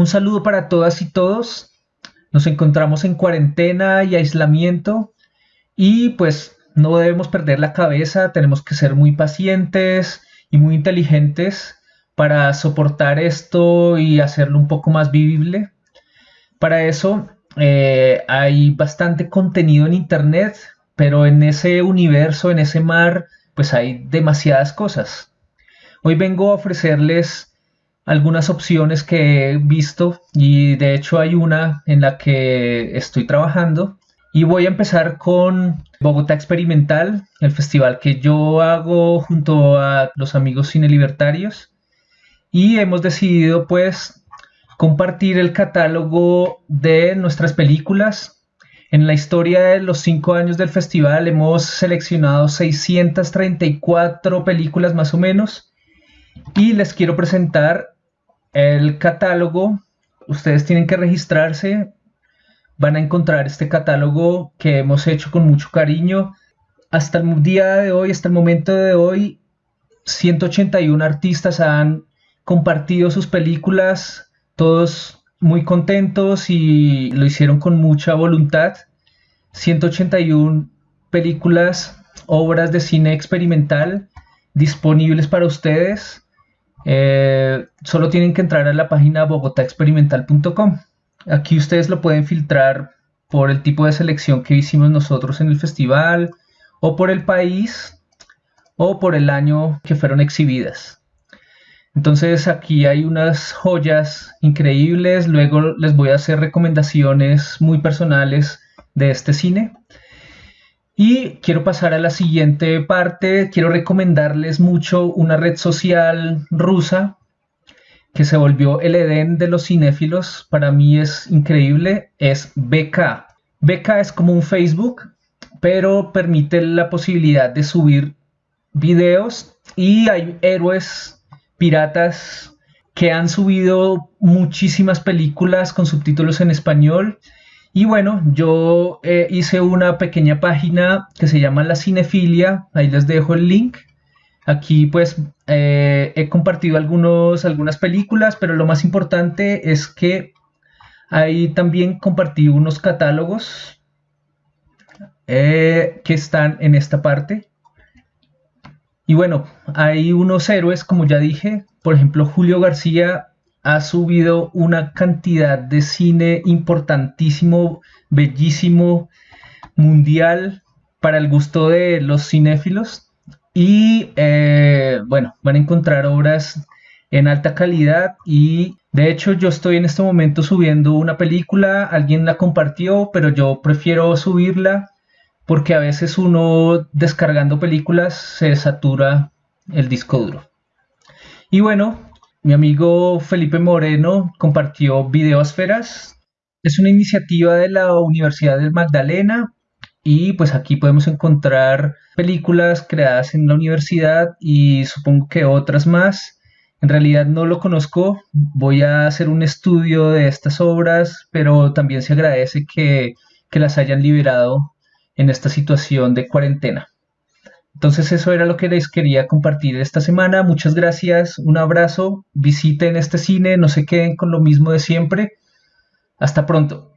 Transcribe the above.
Un saludo para todas y todos. Nos encontramos en cuarentena y aislamiento y pues no debemos perder la cabeza, tenemos que ser muy pacientes y muy inteligentes para soportar esto y hacerlo un poco más vivible. Para eso eh, hay bastante contenido en Internet, pero en ese universo, en ese mar, pues hay demasiadas cosas. Hoy vengo a ofrecerles algunas opciones que he visto y de hecho hay una en la que estoy trabajando. Y voy a empezar con Bogotá Experimental, el festival que yo hago junto a los amigos cine libertarios. Y hemos decidido pues compartir el catálogo de nuestras películas. En la historia de los cinco años del festival hemos seleccionado 634 películas más o menos y les quiero presentar el catálogo. Ustedes tienen que registrarse. Van a encontrar este catálogo que hemos hecho con mucho cariño. Hasta el día de hoy, hasta el momento de hoy, 181 artistas han compartido sus películas todos muy contentos y lo hicieron con mucha voluntad. 181 películas, obras de cine experimental disponibles para ustedes. Eh, solo tienen que entrar a la página bogotaexperimental.com. Aquí ustedes lo pueden filtrar por el tipo de selección que hicimos nosotros en el festival, o por el país, o por el año que fueron exhibidas. Entonces aquí hay unas joyas increíbles, luego les voy a hacer recomendaciones muy personales de este cine. Y quiero pasar a la siguiente parte, quiero recomendarles mucho una red social rusa que se volvió el Edén de los cinéfilos, para mí es increíble, es BK. BK es como un Facebook, pero permite la posibilidad de subir videos y hay héroes piratas que han subido muchísimas películas con subtítulos en español. Y bueno, yo eh, hice una pequeña página que se llama La Cinefilia, ahí les dejo el link. Aquí pues eh, he compartido algunos, algunas películas, pero lo más importante es que ahí también compartí unos catálogos eh, que están en esta parte. Y bueno, hay unos héroes, como ya dije, por ejemplo, Julio García ha subido una cantidad de cine importantísimo, bellísimo, mundial, para el gusto de los cinéfilos. Y eh, bueno, van a encontrar obras en alta calidad y de hecho yo estoy en este momento subiendo una película, alguien la compartió, pero yo prefiero subirla porque a veces uno descargando películas se satura el disco duro. Y bueno, mi amigo Felipe Moreno compartió Videosferas. Es una iniciativa de la Universidad del Magdalena y pues aquí podemos encontrar películas creadas en la universidad y supongo que otras más. En realidad no lo conozco, voy a hacer un estudio de estas obras, pero también se agradece que, que las hayan liberado en esta situación de cuarentena. Entonces eso era lo que les quería compartir esta semana. Muchas gracias, un abrazo, visiten este cine, no se queden con lo mismo de siempre. Hasta pronto.